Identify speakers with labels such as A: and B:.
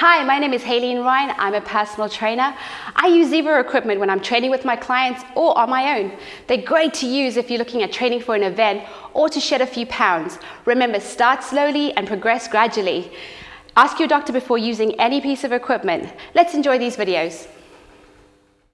A: Hi, my name is Haleen Ryan. I'm a personal trainer. I use Zebra equipment when I'm training with my clients or on my own. They're great to use if you're looking at training for an event or to shed a few pounds. Remember, start slowly and progress gradually. Ask your doctor before using any piece of equipment. Let's enjoy these videos.